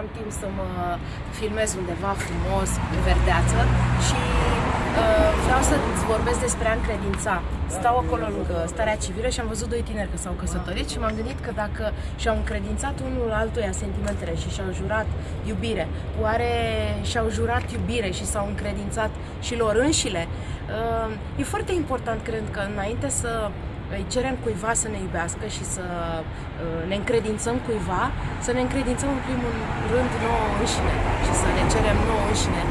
am timp să mă filmez undeva frumos, în verdeață și uh, vreau să-ți vorbesc despre a încredința. Stau acolo lângă starea civilă și am văzut doi tineri că s-au căsătorit și m-am gândit că dacă și-au încredințat unul altuia sentimentele și și-au jurat iubire, oare și-au jurat iubire și s-au încredințat și lor înșile? Uh, e foarte important, cred că înainte să îi cerem cuiva să ne iubească și să uh, ne încredințăm cuiva, să ne încredințăm în primul rând nouă înșine și să ne cerem nouă înșine